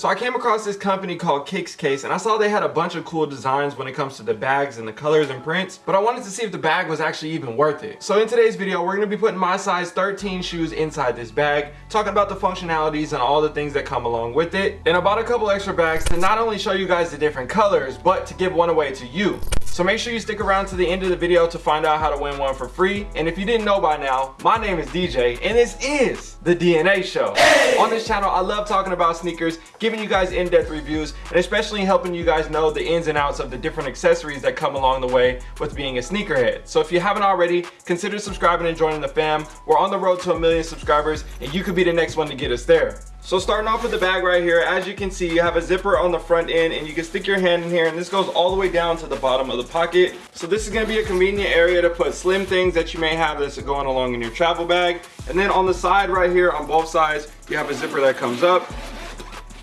So I came across this company called Kicks Case and I saw they had a bunch of cool designs when it comes to the bags and the colors and prints, but I wanted to see if the bag was actually even worth it. So in today's video, we're gonna be putting my size 13 shoes inside this bag, talking about the functionalities and all the things that come along with it. And I bought a couple extra bags to not only show you guys the different colors, but to give one away to you. So make sure you stick around to the end of the video to find out how to win one for free. And if you didn't know by now, my name is DJ and this is The DNA Show. Hey! On this channel, I love talking about sneakers, giving you guys in-depth reviews, and especially helping you guys know the ins and outs of the different accessories that come along the way with being a sneakerhead. So if you haven't already, consider subscribing and joining the fam. We're on the road to a million subscribers and you could be the next one to get us there. So starting off with the bag right here, as you can see, you have a zipper on the front end and you can stick your hand in here and this goes all the way down to the bottom of the pocket. So this is gonna be a convenient area to put slim things that you may have that's going along in your travel bag. And then on the side right here, on both sides, you have a zipper that comes up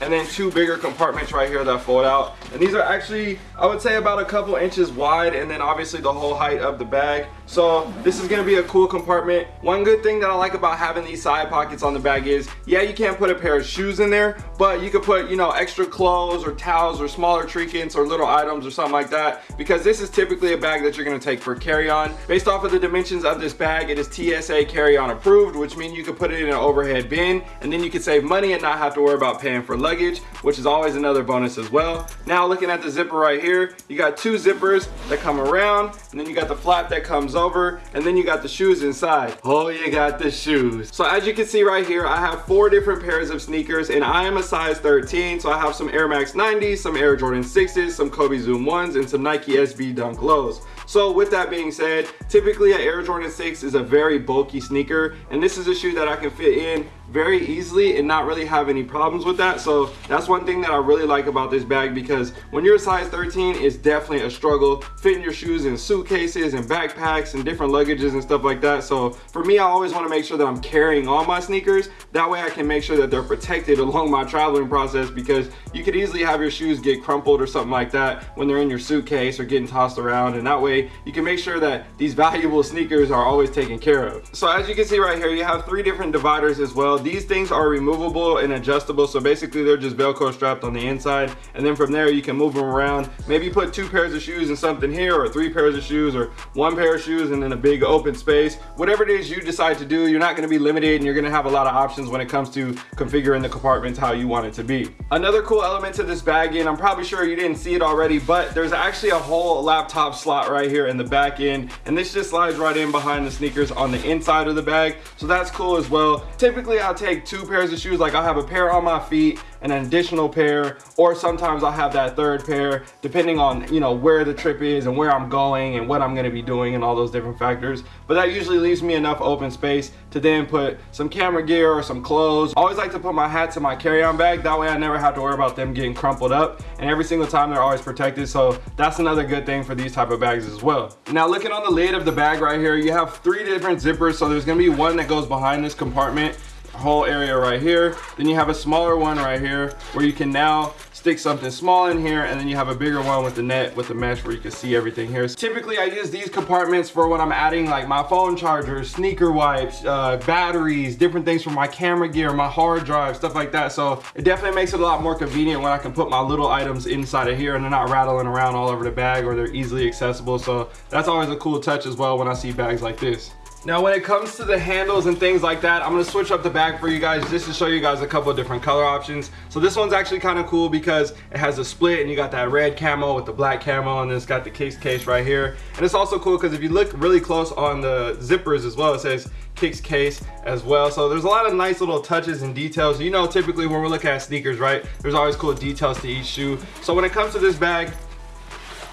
and then two bigger compartments right here that fold out. And these are actually i would say about a couple inches wide and then obviously the whole height of the bag. So this is going to be a cool compartment. One good thing that i like about having these side pockets on the bag is yeah you can't put a pair of shoes in there but you could put you know extra clothes or towels or smaller trinkets or little items or something like that because this is typically a bag that you're going to take for carry-on. Based off of the dimensions of this bag it is tsa carry-on approved which means you can put it in an overhead bin and then you can save money and not have to worry about paying for luggage, which is always another bonus as well. Now looking at the zipper right here, you got two zippers that come around, and then you got the flap that comes over, and then you got the shoes inside. Oh, you got the shoes. So as you can see right here, I have four different pairs of sneakers, and I am a size 13, so I have some Air Max 90s, some Air Jordan 6s, some Kobe Zoom 1s, and some Nike SB Dunk Lows. So with that being said, typically an Air Jordan 6 is a very bulky sneaker, and this is a shoe that I can fit in very easily and not really have any problems with that. So that's one thing that I really like about this bag because when you're a size 13 it's definitely a struggle fitting your shoes in suitcases and backpacks and different luggages and stuff like that. So for me I always want to make sure that I'm carrying all my sneakers. That way I can make sure that they're protected along my traveling process because you could easily have your shoes get crumpled or something like that when they're in your suitcase or getting tossed around. And that way you can make sure that these valuable sneakers are always taken care of. So as you can see right here you have three different dividers as well these things are removable and adjustable. So basically they're just velcro strapped on the inside. And then from there you can move them around. Maybe put two pairs of shoes and something here or three pairs of shoes or one pair of shoes and then a big open space. Whatever it is you decide to do you're not going to be limited and you're going to have a lot of options when it comes to configuring the compartments how you want it to be. Another cool element to this bag and i'm probably sure you didn't see it already but there's actually a whole laptop slot right here in the back end and this just slides right in behind the sneakers on the inside of the bag. So that's cool as well. Typically i'll take two pairs of shoes like i'll have a pair on my feet and an additional pair or sometimes I'll have that third pair depending on you know where the trip is and where I'm going and what I'm going to be doing and all those different factors. But that usually leaves me enough open space to then put some camera gear or some clothes. I always like to put my hats in my carry-on bag. That way I never have to worry about them getting crumpled up. And every single time they're always protected. So that's another good thing for these type of bags as well. Now looking on the lid of the bag right here you have three different zippers. So there's going to be one that goes behind this compartment whole area right here. Then you have a smaller one right here where you can now stick something small in here and then you have a bigger one with the net with the mesh where you can see everything here. So typically i use these compartments for when i'm adding like my phone chargers sneaker wipes uh, batteries different things for my camera gear my hard drive stuff like that. So it definitely makes it a lot more convenient when i can put my little items inside of here and they're not rattling around all over the bag or they're easily accessible. So that's always a cool touch as well when i see bags like this now when it comes to the handles and things like that, I'm gonna switch up the bag for you guys just to show you guys a couple of different color options. So this one's actually kind of cool because it has a split and you got that red camo with the black camo and then it's got the kicks case right here. And it's also cool because if you look really close on the zippers as well, it says kicks case as well so there's a lot of nice little touches and details you know typically when we're looking at sneakers right there's always cool details to each shoe so when it comes to this bag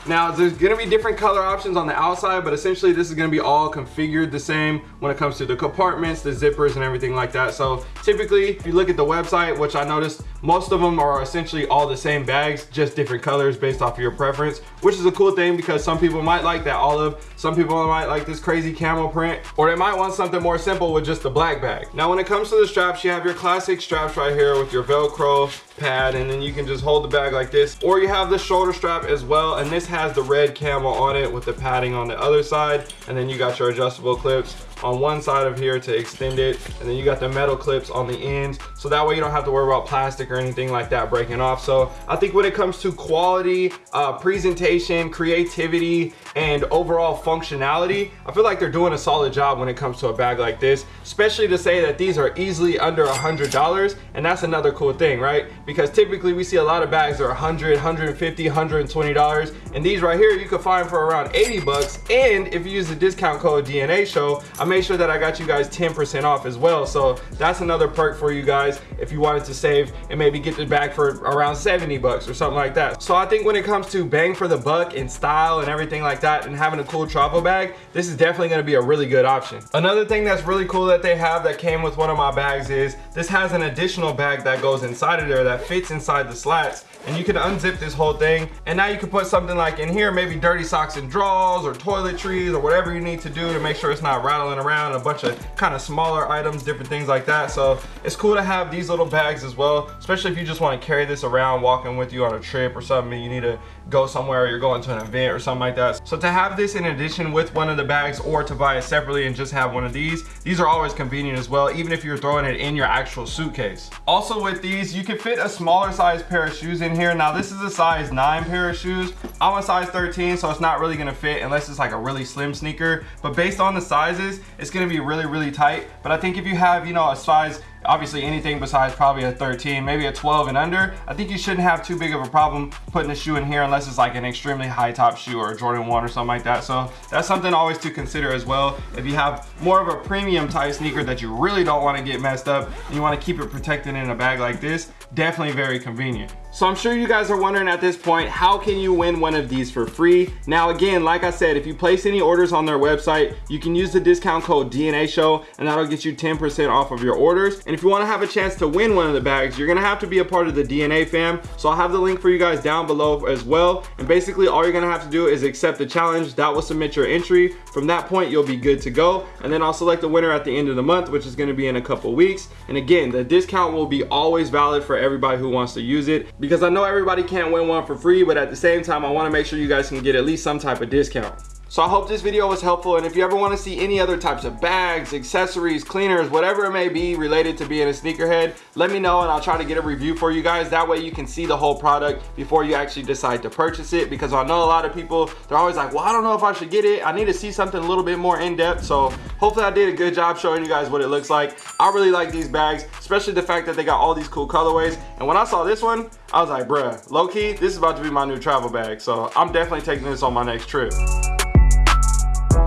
now, there's gonna be different color options on the outside, but essentially this is gonna be all configured the same when it comes to the compartments, the zippers, and everything like that. So typically, if you look at the website, which I noticed most of them are essentially all the same bags, just different colors based off of your preference, which is a cool thing because some people might like that olive, some people might like this crazy camel print, or they might want something more simple with just the black bag. Now, when it comes to the straps, you have your classic straps right here with your Velcro pad, and then you can just hold the bag like this, or you have the shoulder strap as well, and this has the red camo on it with the padding on the other side, and then you got your adjustable clips on one side of here to extend it. And then you got the metal clips on the ends. So that way you don't have to worry about plastic or anything like that breaking off. So I think when it comes to quality, uh, presentation, creativity, and overall functionality, I feel like they're doing a solid job when it comes to a bag like this, especially to say that these are easily under a $100. And that's another cool thing, right? Because typically we see a lot of bags that are 100, 150, 120 dollars and these right here you can find for around 80 bucks and if you use the discount code dna show made sure that i got you guys 10 percent off as well. So that's another perk for you guys if you wanted to save and maybe get the bag for around 70 bucks or something like that. So i think when it comes to bang for the buck and style and everything like that and having a cool travel bag this is definitely going to be a really good option. Another thing that's really cool that they have that came with one of my bags is this has an additional bag that goes inside of there that fits inside the slats. And you can unzip this whole thing. And now you can put something like in here maybe dirty socks and drawers or toiletries or whatever you need to do to make sure it's not rattling around. A bunch of kind of smaller items different things like that. So it's cool to have these little bags as well especially if you just want to carry this around walking with you on a trip or something you need to go somewhere you're going to an event or something like that so to have this in addition with one of the bags or to buy it separately and just have one of these these are always convenient as well even if you're throwing it in your actual suitcase also with these you can fit a smaller size pair of shoes in here. Now this is a size nine pair of shoes. I'm a size 13, so it's not really gonna fit unless it's like a really slim sneaker. But based on the sizes, it's gonna be really, really tight. But I think if you have, you know, a size obviously anything besides probably a 13 maybe a 12 and under i think you shouldn't have too big of a problem putting a shoe in here unless it's like an extremely high top shoe or a jordan 1 or something like that. So that's something always to consider as well. If you have more of a premium type sneaker that you really don't want to get messed up and you want to keep it protected in a bag like this definitely very convenient so I'm sure you guys are wondering at this point, how can you win one of these for free? Now again, like I said, if you place any orders on their website, you can use the discount code DNA show and that'll get you 10% off of your orders. And if you wanna have a chance to win one of the bags, you're gonna have to be a part of the DNA fam. So I'll have the link for you guys down below as well. And basically all you're gonna have to do is accept the challenge. That will submit your entry. From that point, you'll be good to go. And then I'll select the winner at the end of the month, which is gonna be in a couple weeks. And again, the discount will be always valid for everybody who wants to use it because I know everybody can't win one for free, but at the same time, I wanna make sure you guys can get at least some type of discount. So I hope this video was helpful and if you ever want to see any other types of bags, accessories, cleaners, whatever it may be related to being a sneakerhead, let me know and I'll try to get a review for you guys. That way you can see the whole product before you actually decide to purchase it because I know a lot of people, they're always like, well, I don't know if I should get it. I need to see something a little bit more in depth. So hopefully I did a good job showing you guys what it looks like. I really like these bags, especially the fact that they got all these cool colorways. And when I saw this one, I was like, bruh, low key, this is about to be my new travel bag. So I'm definitely taking this on my next trip.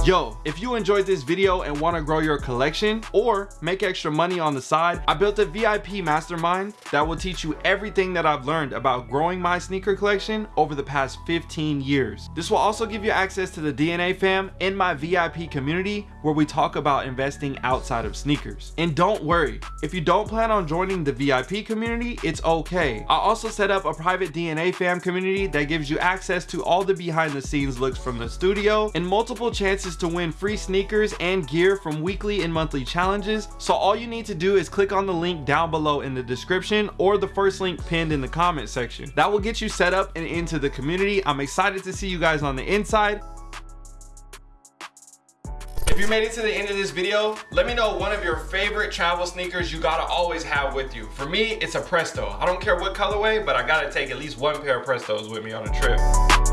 Yo, if you enjoyed this video and want to grow your collection or make extra money on the side, I built a VIP mastermind that will teach you everything that I've learned about growing my sneaker collection over the past 15 years. This will also give you access to the DNA fam in my VIP community where we talk about investing outside of sneakers. And don't worry, if you don't plan on joining the VIP community, it's okay. I also set up a private DNA fam community that gives you access to all the behind the scenes looks from the studio and multiple chances to win free sneakers and gear from weekly and monthly challenges. So all you need to do is click on the link down below in the description or the first link pinned in the comment section. That will get you set up and into the community. I'm excited to see you guys on the inside. If you made it to the end of this video, let me know one of your favorite travel sneakers you gotta always have with you. For me, it's a Presto. I don't care what colorway, but I gotta take at least one pair of Prestos with me on a trip.